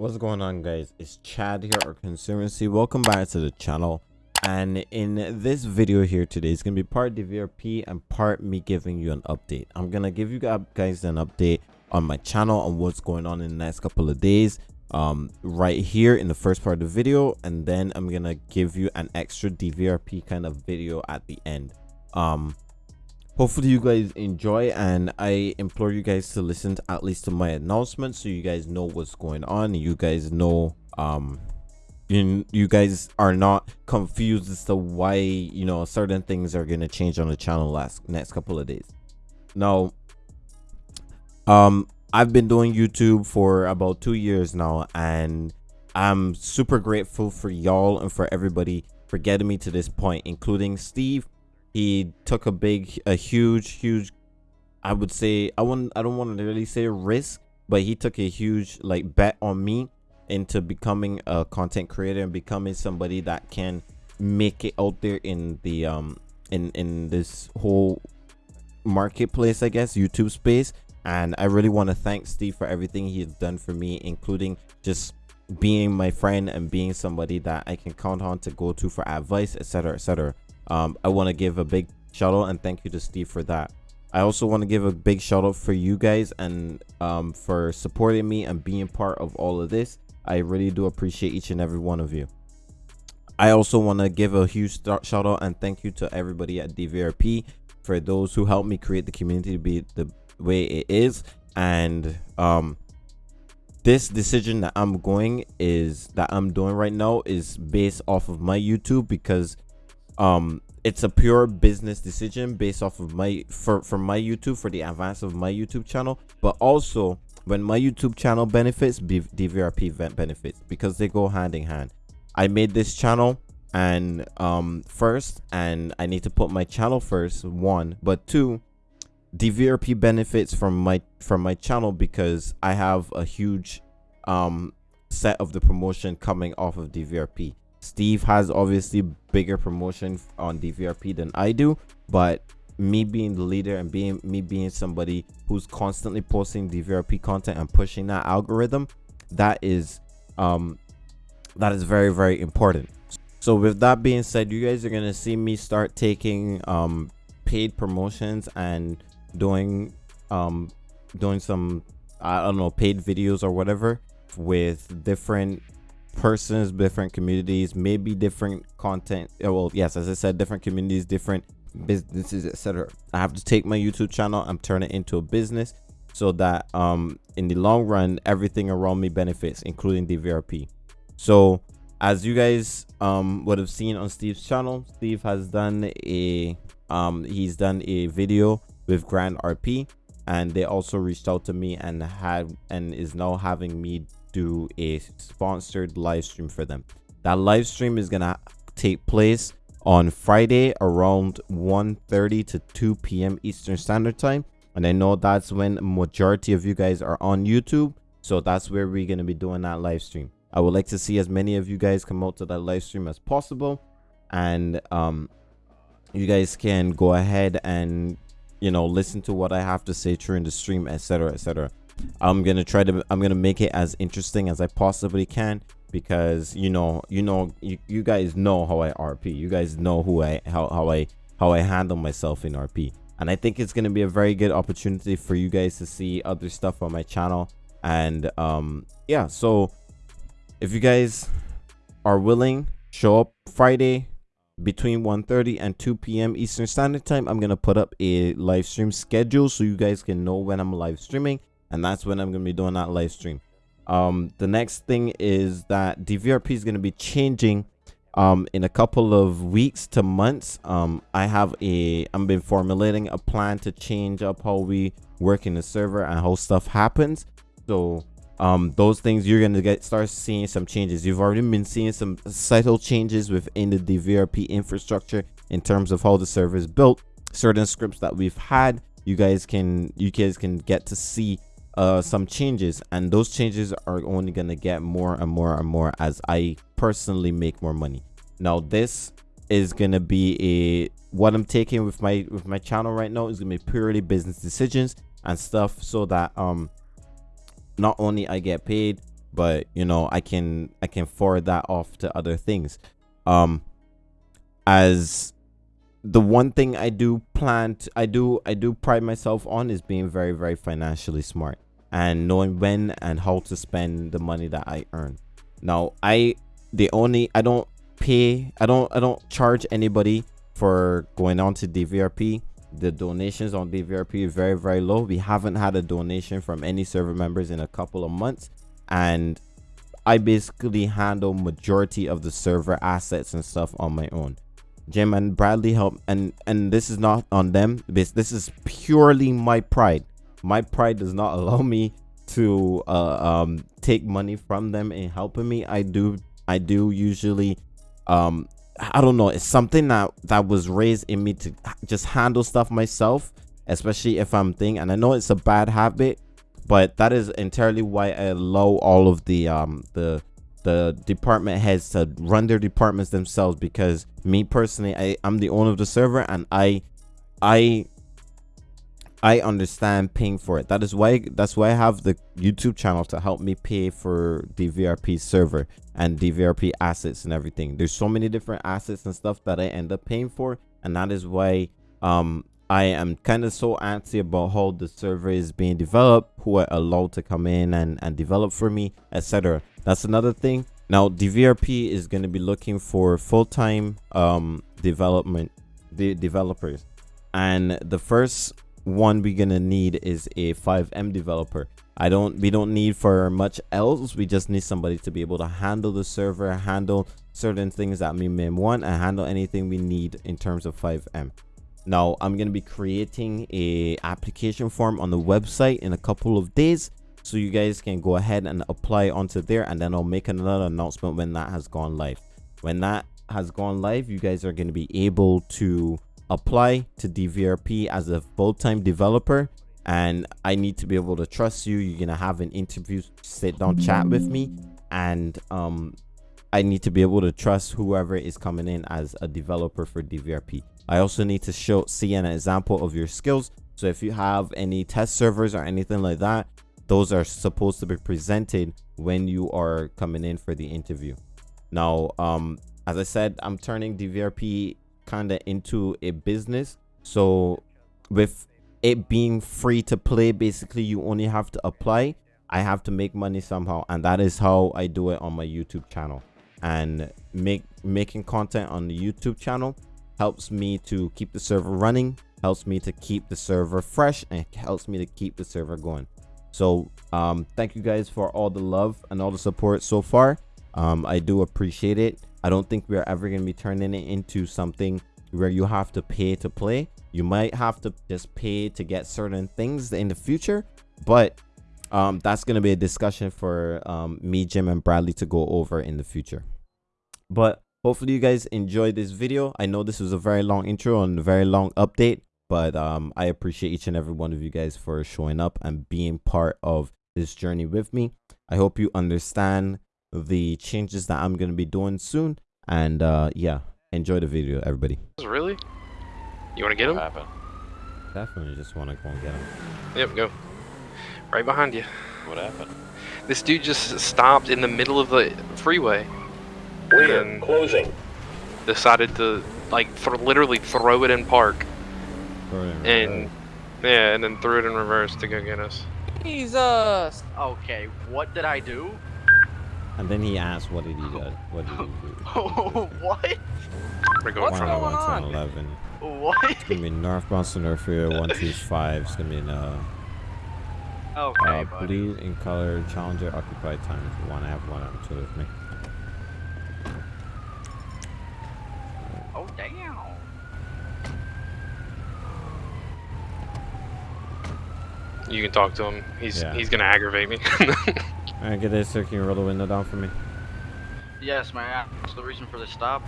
What's going on guys? It's Chad here or Consumercy. Welcome back to the channel. And in this video here today, it's going to be part DVRP and part me giving you an update. I'm going to give you guys an update on my channel on what's going on in the next couple of days um, right here in the first part of the video. And then I'm going to give you an extra DVRP kind of video at the end. Um, hopefully you guys enjoy and i implore you guys to listen to at least to my announcement so you guys know what's going on. You guys know um you, you guys are not confused as to why you know certain things are going to change on the channel last next couple of days. Now um i've been doing youtube for about two years now and i'm super grateful for y'all and for everybody for getting me to this point including steve he took a big a huge huge i would say i wouldn't i don't want to really say risk but he took a huge like bet on me into becoming a content creator and becoming somebody that can make it out there in the um in in this whole marketplace i guess youtube space. And i really want to thank steve for everything he's done for me including just being my friend and being somebody that i can count on to go to for advice etc etc um, I want to give a big shout out and thank you to Steve for that. I also want to give a big shout out for you guys and um, for supporting me and being part of all of this. I really do appreciate each and every one of you. I also want to give a huge shout out and thank you to everybody at DVRP for those who helped me create the community to be the way it is. And um, this decision that I'm going is that I'm doing right now is based off of my YouTube because um it's a pure business decision based off of my for for my youtube for the advance of my youtube channel. But also when my youtube channel benefits dvrp event benefits because they go hand in hand. I made this channel and um first and i need to put my channel first one. But two dvrp benefits from my from my channel because i have a huge um set of the promotion coming off of dvrp Steve has obviously bigger promotion on DVRP than I do, but me being the leader and being me being somebody who's constantly posting DVRP content and pushing that algorithm, that is um that is very very important. So with that being said, you guys are gonna see me start taking um paid promotions and doing um doing some I don't know paid videos or whatever with different persons, different communities, maybe different content. Well, yes, as I said, different communities, different businesses, etc. I have to take my YouTube channel and turn it into a business so that um in the long run everything around me benefits, including DVRP So as you guys um would have seen on Steve's channel, Steve has done a um he's done a video with Grand RP and they also reached out to me and had and is now having me do a sponsored live stream for them. That live stream is gonna take place on Friday around 1:30 to 2 p.m. Eastern Standard Time. And I know that's when majority of you guys are on YouTube. So that's where we're gonna be doing that live stream. I would like to see as many of you guys come out to that live stream as possible. And um you guys can go ahead and you know listen to what I have to say during the stream, etc. etc. I'm gonna try to I'm gonna make it as interesting as I possibly can because you know you know you, you guys know how I RP you guys know who I how, how I how I handle myself in RP and I think it's gonna be a very good opportunity for you guys to see other stuff on my channel. And um yeah so if you guys are willing show up Friday between 1:30 and 2 p.m. Eastern Standard Time. I'm gonna put up a live stream schedule so you guys can know when I'm live streaming and that's when I'm gonna be doing that live stream. Um, the next thing is that DVRP is gonna be changing um in a couple of weeks to months. Um, I have a I'm been formulating a plan to change up how we work in the server and how stuff happens. So um those things you're gonna get start seeing some changes you've already been seeing some subtle changes within the dvrp infrastructure in terms of how the server is built certain scripts that we've had you guys can you guys can get to see uh, some changes and those changes are only gonna get more and more and more as I personally make more money. Now this is gonna be a what I'm taking with my with my channel right now is gonna be purely business decisions and stuff so that um not only I get paid but you know i can i can forward that off to other things um as the one thing i do plan i do i do pride myself on is being very very financially smart and knowing when and how to spend the money that i earn. Now i the only i don't pay i don't i don't charge anybody for going on to dvrp the donations on dvrp is very very low. We haven't had a donation from any server members in a couple of months and I basically handle majority of the server assets and stuff on my own. Jim and Bradley help and and this is not on them. This this is purely my pride. My pride does not allow me to uh, um take money from them in helping me. I do I do usually um I don't know, it's something that that was raised in me to just handle stuff myself, especially if I'm thinking and I know it's a bad habit but that is entirely why I allow all of the um the the department heads to run their departments themselves because me personally I I'm the owner of the server and I I I understand paying for it. That is why that's why I have the YouTube channel to help me pay for DVRP server and DVRP assets and everything. There's so many different assets and stuff that I end up paying for and that is why um I am kind of so antsy about how the server is being developed, who are allowed to come in and, and develop for me, etc. That's another thing. Now, DVRP is going to be looking for full-time um, development the developers. And the first one we're going to need is a FiveM developer. I don't we don't need for much else. We just need somebody to be able to handle the server, handle certain things that we may want, and handle anything we need in terms of FiveM now i'm going to be creating a application form on the website in a couple of days so you guys can go ahead and apply onto there and then i'll make another announcement when that has gone live. When that has gone live you guys are going to be able to apply to dvrp as a full-time developer and i need to be able to trust you. You're gonna have an interview sit down chat with me and um i need to be able to trust whoever is coming in as a developer for dvrp I also need to show see an example of your skills. So if you have any test servers or anything like that, those are supposed to be presented when you are coming in for the interview. Now, um, as I said, I'm turning DVRP kind of into a business. So with it being free to play, basically you only have to apply. I have to make money somehow. And that is how I do it on my YouTube channel. And make making content on the YouTube channel helps me to keep the server running, helps me to keep the server fresh, and helps me to keep the server going. So um, thank you guys for all the love and all the support so far. Um, I do appreciate it. I don't think we're ever going to be turning it into something where you have to pay to play. You might have to just pay to get certain things in the future, but um, that's going to be a discussion for um, me, Jim, and Bradley to go over in the future. But hopefully you guys enjoyed this video i know this was a very long intro and a very long update but um i appreciate each and every one of you guys for showing up and being part of this journey with me. I hope you understand the changes that i'm going to be doing soon and uh yeah enjoy the video everybody. Really? You want to get him? definitely just want to go and get him. Yep go. Right behind you. What happened? This dude just stopped in the middle of the freeway Clear. Closing. Decided to like for literally throw it in park. And yeah, and then threw it in reverse to go get us. Jesus. Okay, what did I do? And then he asked, "What did he do? What did he do?" what? We're going What's going on? 11. What? It's gonna be northbound Center Fear 125. It's gonna be in uh. Okay, uh, blue in color, Challenger occupied times one. I have one on two with me. Oh, damn. You can talk to him. He's yeah. he's gonna aggravate me. Alright, get this, sir. Can you roll the window down for me? Yes, man. What's the reason for the stop?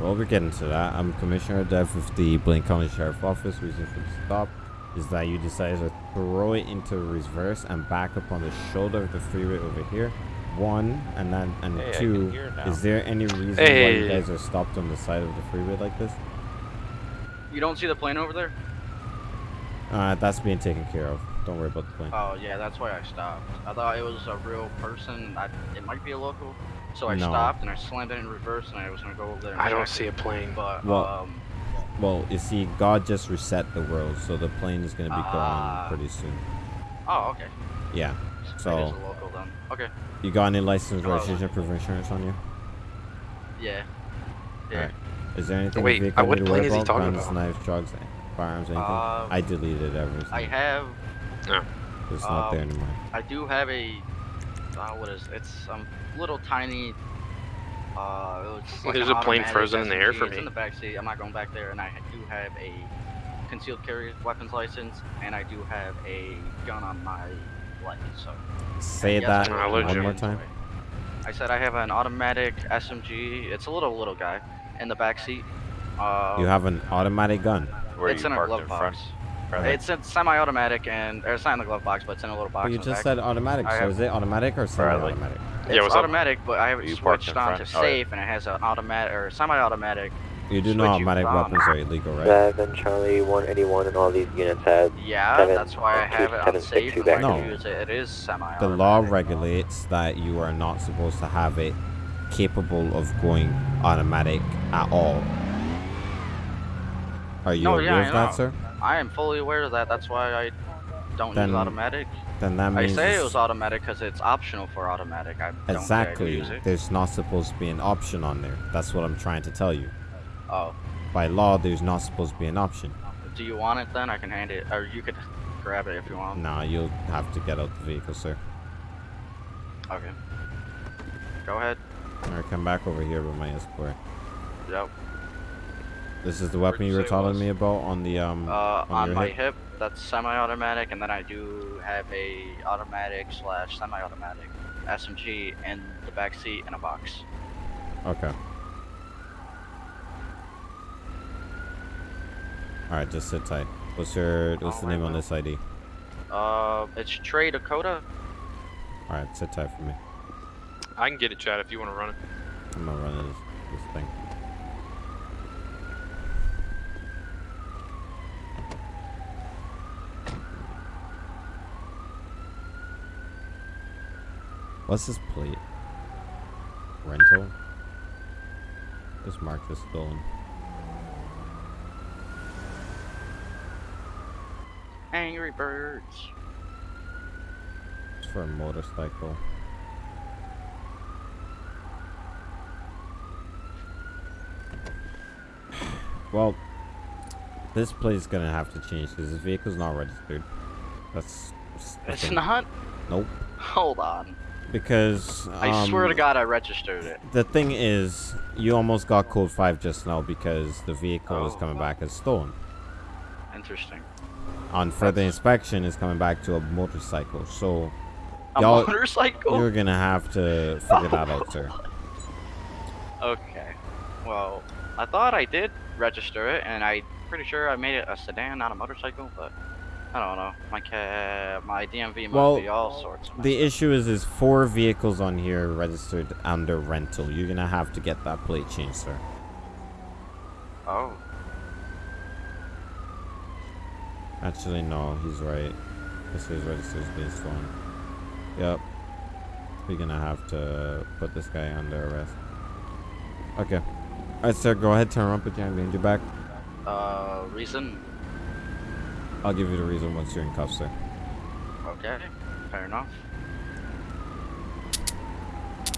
Well, we're getting to that. I'm Commissioner Dev with the Blaine County Sheriff Office. Reason for the stop is that you decided to throw it into reverse and back up on the shoulder of the freeway over here one and then and hey, two is there any reason hey. why you guys are stopped on the side of the freeway like this you don't see the plane over there uh that's being taken care of Don't worry about the plane. Oh yeah, that's why I stopped. I thought it was a real person. I, it might be a local. So I No. stopped and I slammed it in reverse and I was gonna go over there. And I don't check see a plane. But Well- um, Well, you see, God just reset the world, so the plane is gonna be Ah. gone pretty soon. oh okay. Yeah. It is So- a local then. Okay. You got any license, Oh. registration, proof of insurance on you? Yeah. Yeah. Alright. Is there anything Wait, in the vehicle uh, what you need to plane is he talking Guns, about? knives, drugs, firearms, anything? Um, I deleted everything. I have. It's not there um, anymore. I do have a. Uh, what is? It's um little tiny. Uh, it was like There's a plane automatic frozen in the air SMG. for It's me. in the back seat. I'm not going back there, and I do have a concealed carry weapons license, and I do have a gun on my leg. So. Say Yes, that sir. One more time. I said I have an automatic SMG. It's a little little guy in the back seat. Uh, You have an automatic gun. Where it's you in a glove in box. Front? It's a semi-automatic, and or it's not in the glove box, but it's in a little box. But you just back. said automatic, I so have- is it automatic or Bradley. semi-automatic? It's Yeah, what's up? automatic, but I have it You parked in switched on to front? Yeah. safe, and it has an automatic or semi-automatic. You do know Switch automatic on. weapons are illegal, right? Seven Charlie 181 and all these units have Yeah, Seven, that's why I two, have it on safe. six, And two when I back. use it, it is semi-automatic. law regulates that you are not supposed to have it capable of going automatic at all. Are you No, aware yeah, I of that, know. sir? I am fully aware of that. That's why I don't Then use automatic. Then that means I say it was automatic because it's optional for automatic. I don't exactly. Use it. There's not supposed to be an option on there. That's what I'm trying to tell you. Oh, By law, there's not supposed to be an option. do you want it then? I can hand it, or you could grab it if you want. Nah, you'll have to get out the vehicle, sir. Okay. Go ahead. Alright, come back over here with my escort. Yep. This is the weapon you you were say it telling was? me about on the um Uh, on on my hip? hip, that's semi-automatic, and then I do have a automatic slash semi-automatic SMG in the back seat in a box. Okay. Alright, just sit tight. What's your what's the Alright, name on this ID? Uh, it's Trey Dakota. Alright, sit tight for me. I can get it, Chad, if you want to run it. I'm gonna run this, this thing. What's this plate? Rental? Just mark this stolen. Angry Birds. It's for a motorcycle. Well, this plate is gonna have to change because this vehicle's not registered. That's. that's It's not. Nope. Hold on. Because I swear to um, God, I registered it. The thing is, you almost got code five just now because the vehicle is Oh. coming back as stolen. Interesting. On further inspection, it's coming back to a motorcycle. So A motorcycle. you're gonna have to figure that out, sir. Okay. Well, I thought I did register it, and I'm pretty sure I made it a sedan, not a motorcycle. But I don't know. My ca- my DMV Well, be all sorts. Of The issue is, is four vehicles on here registered under rental. You're gonna have to get that plate changed, sir. Oh. Actually, no, he's right. This is registered as being stolen. Yep. We're gonna have to put this guy under arrest. Okay. Alright, sir, go ahead, turn around, put your hand behind your back. Uh, reason? I'll give you the reason once you're in cuffs, sir. Okay. Fair enough.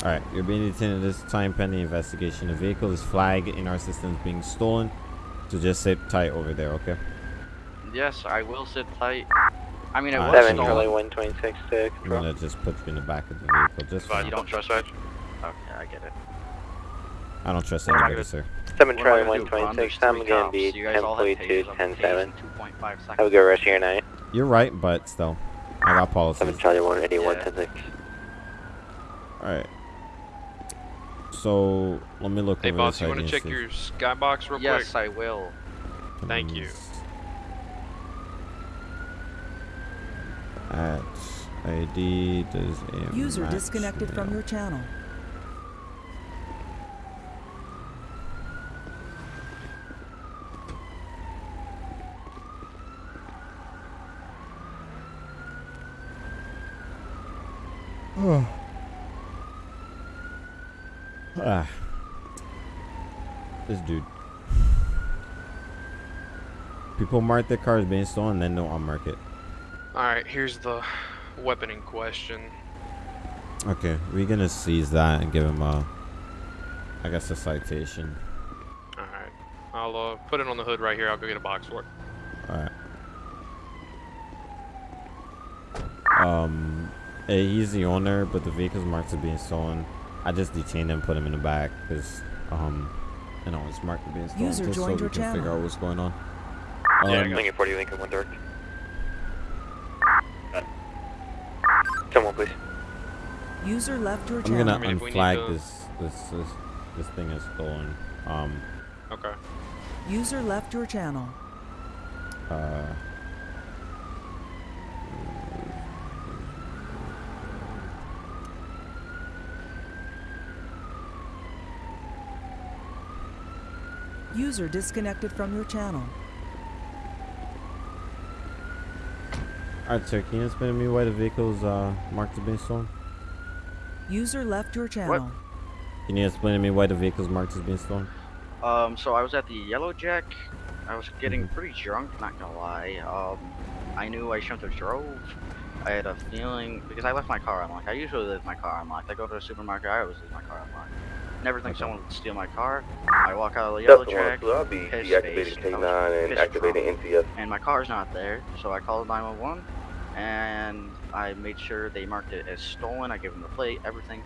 Alright, you're being detained at this time pending investigation. The vehicle is flagged in our system as being stolen. So just sit tight over there, okay? Yes, I will sit tight. I mean, it Uh, was Seven Stolen. Charlie stolen. 126 to I'm gonna just put you in the back of the vehicle. Just for Fine. You don't trust me? Okay, I get it. I don't trust What am I anybody, gonna- sir. Seven What am I Charlie gonna do? Run? 126, There's I'm three gonna be You guys all have 1042, 107. tasing 2.5 seconds. Have a good rest of your night. You're right, but still. I got policies. Seven Charlie 181, Yeah. 106. Alright. So, let me look Hey, over boss, this you want to check your skybox real Yes, I will. if Thank you. At ID does a User disconnected from your channel. Oh. Ah. This dude. People mark their cars being stolen, then don't unmark it. Alright, here's the weapon in question. Okay, we're gonna seize that and give him a, I guess a citation. Alright, I'll uh, put it on the hood right here. I'll go get a box for it. Alright. Um eh, he's the owner, but the vehicle's marked as being stolen. I just detained him, put him in the back, because, um, you know, it's marked as being stolen, User just so joined we your can figure out what's going on. Yeah, Um, Lincoln 40, Lincoln 1 direct. 10 please. User left your I'm channel. gonna I mean, if we need unflag to- this, this, this, this thing is stolen. Um, Okay. User left your channel. uh, User disconnected from your channel. alright, sir, can you explain to me why the vehicle's, uh, marked as being stolen? User left your channel. Can you explain to me why the vehicle's marked as being stolen? Um, so I was at the Yellow Jack. I was getting Mhm. pretty drunk, not gonna lie. Um, I knew I shouldn't have drove. I had a feeling because I left my car unlocked. I usually leave my car unlocked. I go to the supermarket, I always leave my car unlocked. Never think Okay. someone would steal my car. I walk out of the Yellow Delta Jack, 102, I'll be pissed deactivating. K9 I and activating drunk. NCS. and my car's not there. So I called 911, and I made sure they marked it as stolen. I gave them the plate, everything,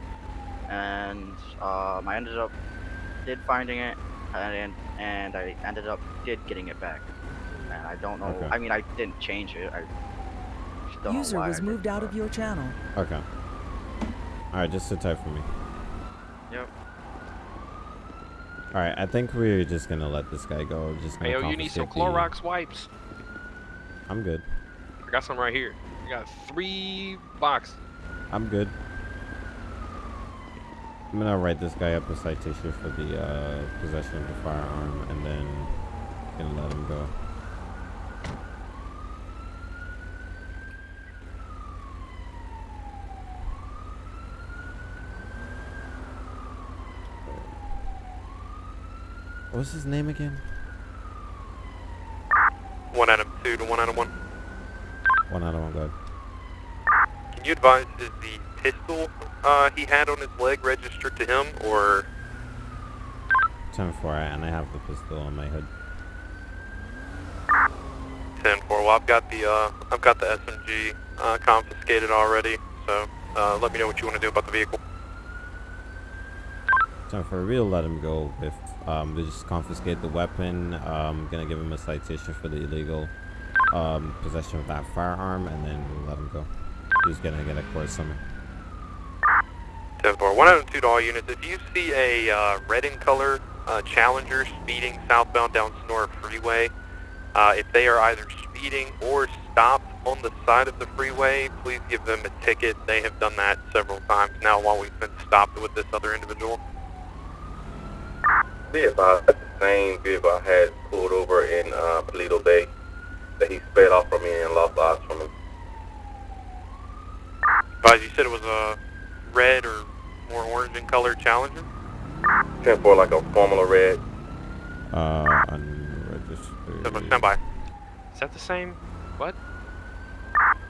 and um, I ended up did finding it, and and I ended up did getting it back. And I don't know. Okay. I mean, I didn't change it. I just don't User was moved out of your channel. Okay. Alright, just sit tight for me. Yep. Alright, I think we're just gonna let this guy go. Just gonna Hey, yo, you need some Clorox wipes. I'm good. I got some right here. I got three boxes. I'm good. I'm gonna write this guy up a citation for the uh, possession of the firearm and then gonna let him go. What's his name again? One out of two to one out of one. One out of one, go. Can you advise is the pistol uh, he had on his leg registered to him or 10 4, and I have the pistol on my hood. ten four? Well, I've got the uh, I've got the SMG uh, confiscated already. So uh, let me know what you want to do about the vehicle. 10 4, we'll let him go if um, we just confiscate the weapon. Um, gonna give him a citation for the illegal um, possession of that firearm, and then we'll let him go. He's gonna get a court. One Adam two to all units. If you see a uh, red in color uh, Challenger speeding southbound down Sonora Freeway, uh, if they are either speeding or stopped on the side of the freeway, please give them a ticket. They have done that several times now while we've been stopped with this other individual. Be advised, the same vehicle I had pulled over in uh, Paleto Bay that he sped off from me and lost eyes from him. Guys, you said it was a red or more orange in color Challenger? 10 for like a Formula Red. Uh, unregistered. Stand by- Stand by. Is that the same? What?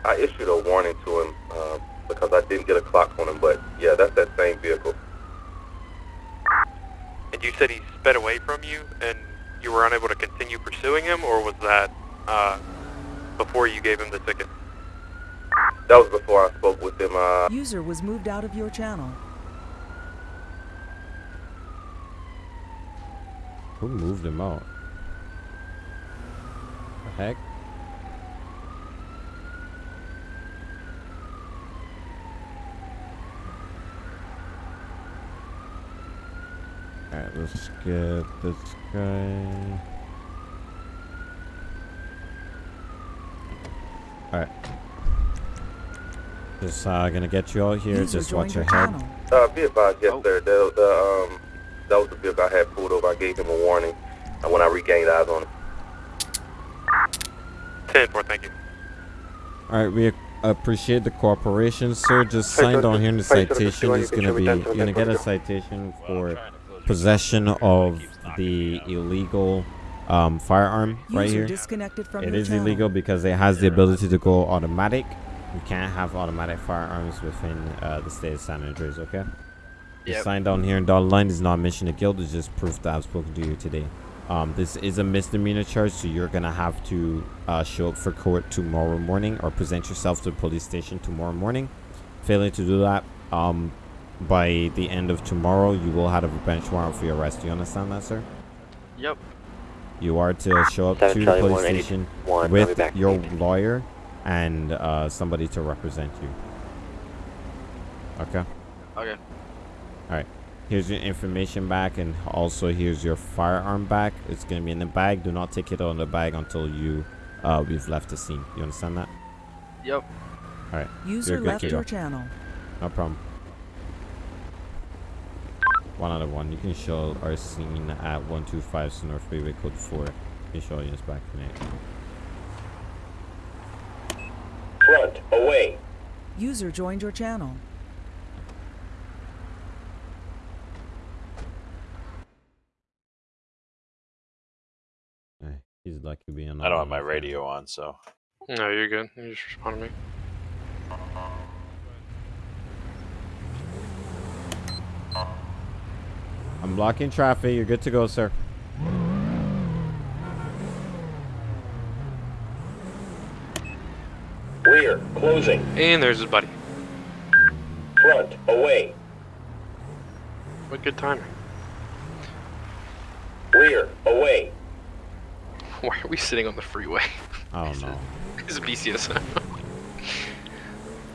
I issued a warning to him uh, because I didn't get a clock on him, but yeah, that's that same vehicle. And you said he sped away from you and you were unable to continue pursuing him, or was that uh, before you gave him the ticket? That was before I spoke with him. Uh, User was moved out of your channel. Who moved him out? The heck? Alright, let's get this guy. Alright. Just uh, gonna get you all here. User Just watch your your head. channel. uh, be advised, yes, Oh. sir. The, the, um, that was the vehicle I had pulled over. I gave him a warning uh, when I regained eyes on him. 10 4, thank you. Alright, we appreciate the cooperation, sir. Just sign down here in the citation. It's gonna be you're gonna get a citation for possession of the illegal um, firearm right here. disconnected from It your is channel. illegal because it has the ability to go automatic. You can't have automatic firearms within uh, the state of San Andreas. Okay. The sign down here in dotted line is not admission of guilt. It's just proof that I've spoken to you today. Um, this is a misdemeanor charge, so you're gonna have to uh, show up for court tomorrow morning or present yourself to the police station tomorrow morning. Failing to do that, um, by the end of tomorrow, you will have a bench warrant for your arrest. Do you understand that, sir? Yep. You are to show up to the Charlie, police station one, with back. your lawyer and uh, somebody to represent you. Okay. Okay. Alright. Here's your information back, and also here's your firearm back. It's gonna be in the bag. Do not take it out of the bag until you uh, we've left the scene. You understand that? Yep. Alright. User You're good left to your go. channel. No problem. One out of one. You can show our scene at 125 Sonora Freeway Code 4. You can show units back tonight. Front, away. User joined your channel. Hey, he's lucky being. I don't have my radio on, so No, you're good. You just respond to me. I'm blocking traffic. You're good to go, sir. Rear, closing. And there's his buddy. Front, away. What good timing. Rear, away. Why are we sitting on the freeway? I don't know. It's BCS.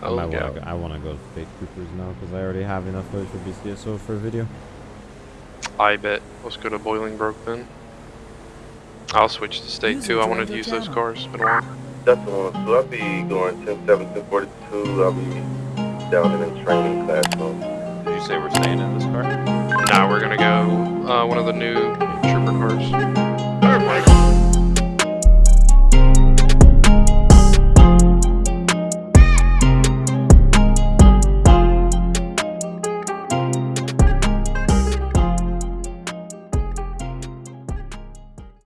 I oh, might wanna go, I want to go to Fake Coopers now because I already have enough footage for BCSO for a video. I bet. Let's go to Bolingbroke then. I'll switch to state User too. I joined wanted to your use those cars. Been a while. That's the one. So I'll be going 10 7 10 42. I'll be down in a training class. So did you say we're staying in this car? Nah, we're gonna go uh, one of the new trooper cars. Perfect.